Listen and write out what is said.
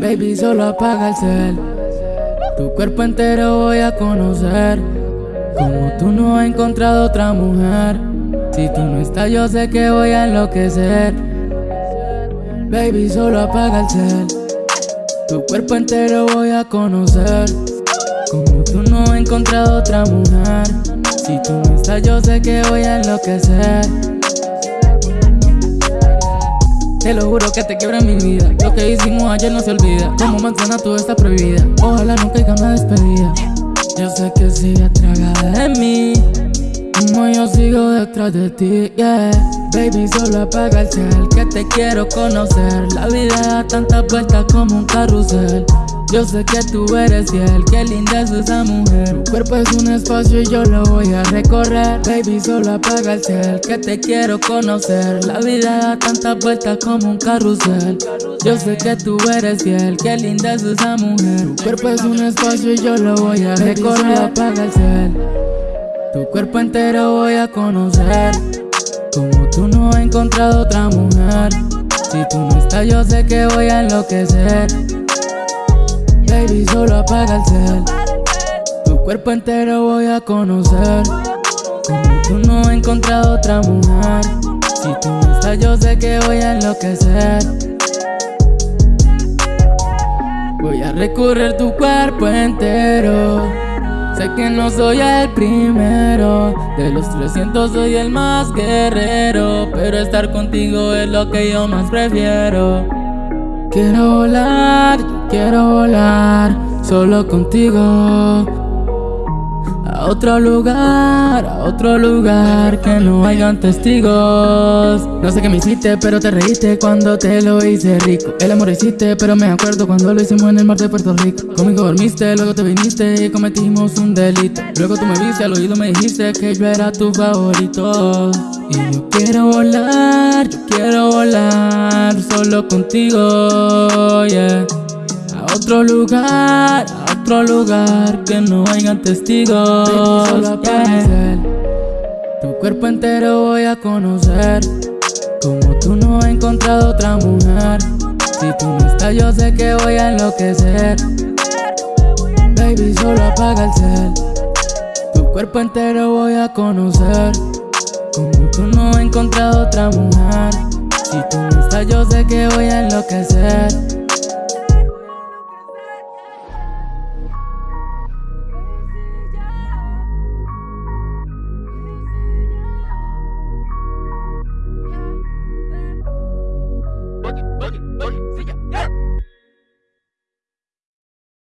Baby, solo apaga el cel. Tu cuerpo entero voy a conocer. Como tú no has encontrado otra mujer. Si tú no estás, yo sé que voy a enloquecer. Baby, solo apaga el cel. Tu cuerpo entero voy a conocer. Como tú no has encontrado otra mujer. Si tú no estás, yo sé que voy a enloquecer. Te lo juro que te quiebra mi vida. Lo que hicimos ayer no se olvida. Como manzana tú estás prohibida. Ojalá nunca haya una despedida. Yo sé que sigue tragada de mí. Como yo sigo detrás de ti, yeah. Baby, solo apaga el cel, que te quiero conocer. La vida da tantas vueltas como un carrusel. Yo sé que tú eres fiel, qué linda es esa mujer. Tu cuerpo es un espacio y yo lo voy a recorrer. Baby, solo apaga el cel, que te quiero conocer. La vida da tantas vueltas como un carrusel. Yo sé que tú eres fiel, qué linda es esa mujer. Tu cuerpo es un espacio y yo lo voy a recorrer Baby, solo apaga el cel Tu cuerpo entero voy a conocer. Como tú no he encontrado otra mujer. Si tú no estás yo sé que voy a enloquecer Baby, solo apaga el cel Tu cuerpo entero voy a conocer. Como tú no he encontrado otra mujer. Si tú no estás yo sé que voy a enloquecer. Voy a recorrer tu cuerpo entero. Sé que no soy el primero. De los 300 soy el más guerrero. Pero estar contigo es lo que yo más prefiero. Quiero volar, quiero volar solo contigo. A otro lugar, a otro lugar que no hayan testigos. No sé qué me hiciste, pero te reíste cuando te lo hice rico. El amor hiciste, pero me acuerdo cuando lo hicimos en el mar de Puerto Rico. Conmigo dormiste, luego te viniste y cometimos un delito. Luego tú me viste, al oído me dijiste que yo era tu favorito. Y yo quiero volar, yo quiero volar solo contigo, yeah A otro lugar, a otro lugar que no hayan testigos. Yeah. Tu cuerpo entero voy a conocer. Como tú no he encontrado otra mujer. Si tú no estás yo sé que voy a enloquecer. Baby solo apaga el cel. Tu cuerpo entero voy a conocer. Como tú no he encontrado otra mujer. Si tú no estás yo sé que voy a enloquecer